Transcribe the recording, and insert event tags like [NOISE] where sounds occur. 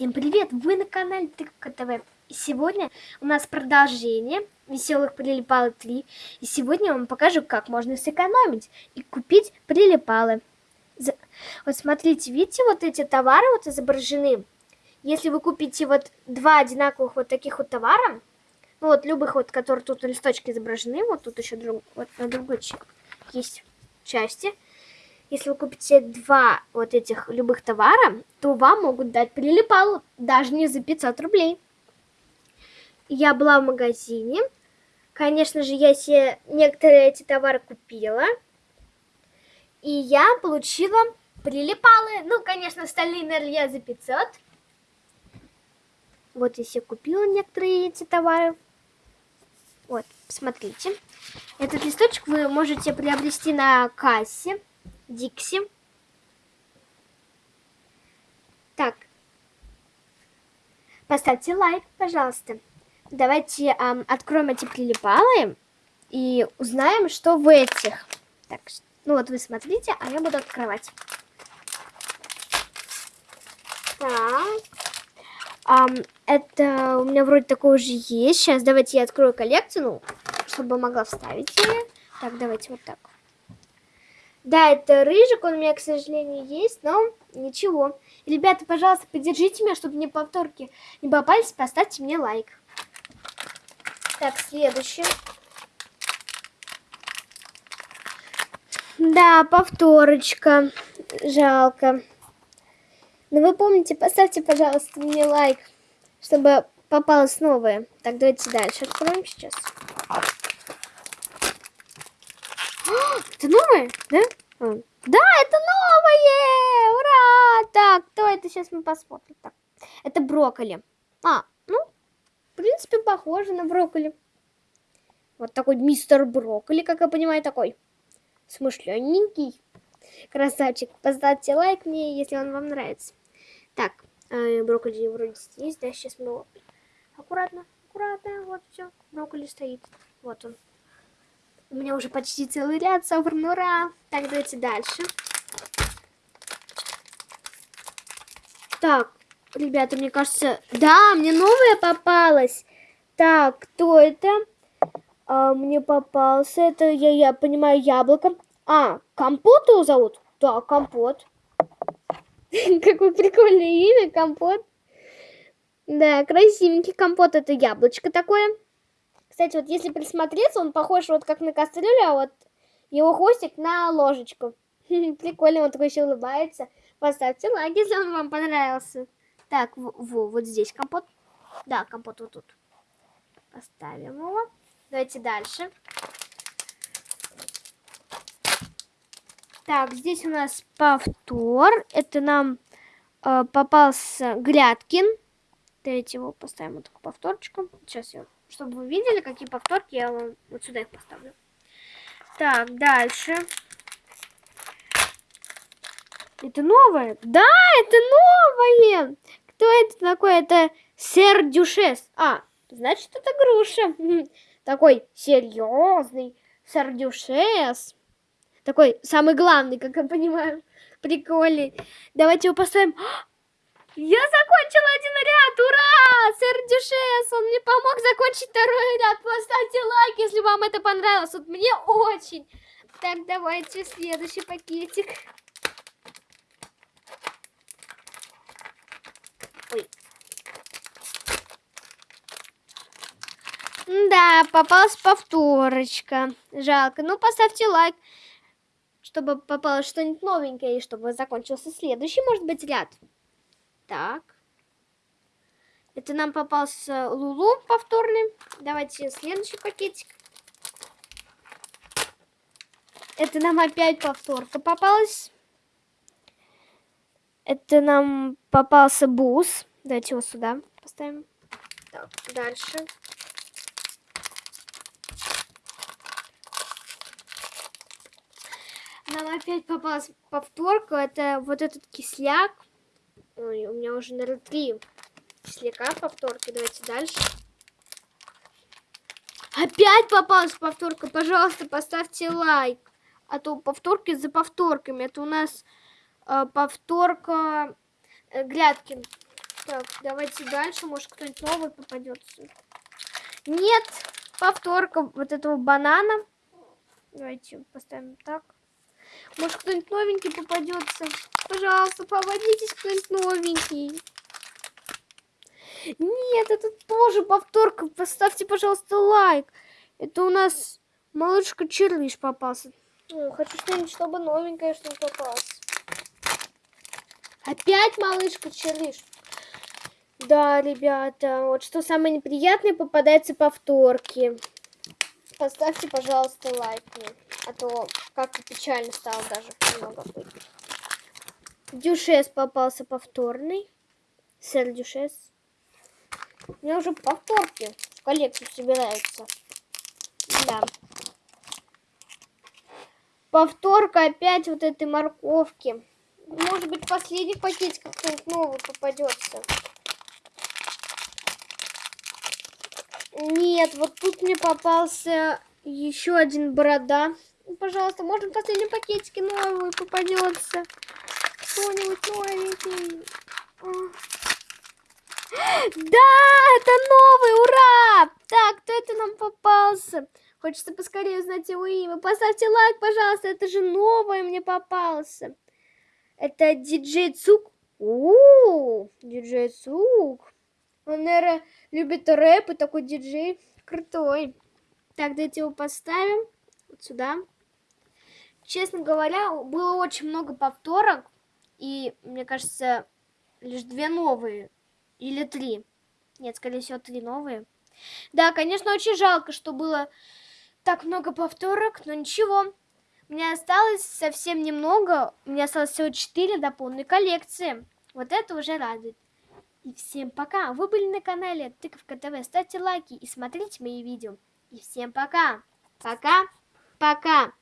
Всем привет! Вы на канале Тыковка ТВ. И сегодня у нас продолжение веселых прилипалы 3. И сегодня я вам покажу, как можно сэкономить и купить прилипалы. Вот смотрите, видите, вот эти товары вот изображены. Если вы купите вот два одинаковых вот таких вот товара, ну вот любых вот, которые тут на листочке изображены, вот тут еще друг, вот на другой есть части, если вы купите два вот этих любых товара, то вам могут дать прилипал даже не за 500 рублей. Я была в магазине. Конечно же, я себе некоторые эти товары купила. И я получила прилипалы. Ну, конечно, остальные, наверное, я за 500. Вот я себе купила некоторые эти товары. Вот, посмотрите. Этот листочек вы можете приобрести на кассе. Дикси. Так. Поставьте лайк, пожалуйста. Давайте эм, откроем эти прилипалы и узнаем, что в этих. Так, ну вот вы смотрите, а я буду открывать. Так. Um, это у меня вроде такое уже есть. Сейчас давайте я открою коллекцию, ну, чтобы могла вставить ее. Так, давайте вот так. Да, это рыжик, он у меня, к сожалению, есть, но ничего. ребята, пожалуйста, поддержите меня, чтобы мне повторки не попались, поставьте мне лайк. Так, следующий. Да, повторочка. Жалко. Но вы помните, поставьте, пожалуйста, мне лайк, чтобы попалось новое. Так, давайте дальше откроем сейчас. [GASPS] Это новое, да? А. Да, это новое! Ура! Так, кто это? Сейчас мы посмотрим. Так, это брокколи. А, ну, в принципе, похоже на брокколи. Вот такой мистер брокколи, как я понимаю, такой смышленненький. Красавчик. Поставьте лайк мне, если он вам нравится. Так, э, брокколи вроде здесь, да, сейчас мы его... Аккуратно, аккуратно, вот все, брокколи стоит. Вот он. У меня уже почти целый ряд собран, ура! Так, давайте дальше. Так, ребята, мне кажется... Да, мне новая попалась. Так, кто это? А, мне попался, это, я, я понимаю, яблоко. А, компот его зовут? Да, компот. [LAUGHS] Какое прикольное имя, компот. Да, красивенький компот, это яблочко такое. Кстати, вот если присмотреться, он похож вот как на кастрюлю, а вот его хвостик на ложечку. [LAUGHS] Прикольно, он такой еще улыбается. Поставьте лайк, если он вам понравился. Так, во, вот здесь компот. Да, компот вот тут. Поставим его. Давайте дальше. Так, здесь у нас повтор. Это нам э, попался Грядкин. Давайте его поставим вот такую повторочку. Сейчас я чтобы вы видели, какие повторки, я вам вот сюда их поставлю. Так, дальше. Это новое? Да, это новое! Кто это такой? Это сэр Дюшес. А, значит, это груша. [LAUGHS] Такой серьезный сэр Дюшес. Такой самый главный, как я понимаю. Прикольный. Давайте его поставим. Я закончила один ряд, ура! Сэр Дюшес, он мне помог закончить второй ряд. Поставьте лайк, если вам это понравилось. Вот мне очень. Так, давайте следующий пакетик. Ой. Да, попалась повторочка. Жалко. Ну, поставьте лайк, чтобы попалось что-нибудь новенькое, и чтобы закончился следующий, может быть, ряд. Так. Это нам попался Лулу повторный. Давайте следующий пакетик. Это нам опять повторка попалась. Это нам попался бус. Давайте его сюда поставим. Так, дальше. Нам опять попалась повторка. Это вот этот кисляк. Ой, у меня уже, наверное, три кисляка повторки. Давайте дальше. Опять попалась повторка. Пожалуйста, поставьте лайк. А то повторки за повторками. Это у нас э, повторка э, Грядкин. Так, давайте дальше, может кто-нибудь новый попадется. Нет, повторка вот этого банана. Давайте поставим так. Может кто-нибудь новенький попадется. Пожалуйста, поводитесь кто-нибудь новенький. Нет, это тоже повторка. Поставьте, пожалуйста, лайк. Это у нас малышка Черлиш попался. Ой, хочу что-нибудь, чтобы новенькое что попалось. Опять малышка Черлиш. Да, ребята, вот что самое неприятное, попадается повторки. Поставьте, пожалуйста, лайк мне, а то как-то печально стало даже немного. Дюшес попался повторный. Сэр Дюшес. У меня уже повторки в коллекцию собираются. Да. Повторка опять вот этой морковки. Может быть, последний пакетик какой-нибудь новый попадется. Нет, вот тут мне попался еще один борода. Пожалуйста, может, в последнем пакетике новый попадется. Кто-нибудь новенький. [GASPS] Да, это новый, ура! Так, кто это нам попался? Хочется поскорее узнать его имя. Поставьте лайк, пожалуйста, это же новое мне попался. Это диджей Цук. У, диджей Цук. Он, наверное, любит рэп и такой диджей крутой. Так, давайте его поставим вот сюда. Честно говоря, было очень много повторок. И, мне кажется, лишь две новые. Или три. Нет, скорее всего, три новые. Да, конечно, очень жалко, что было так много повторок, но ничего. Меня осталось совсем немного. Меня осталось всего четыре до полной коллекции. Вот это уже радует. И всем пока. Вы были на канале Тыковка ТВ. Ставьте лайки и смотрите мои видео. И всем пока. Пока. Пока.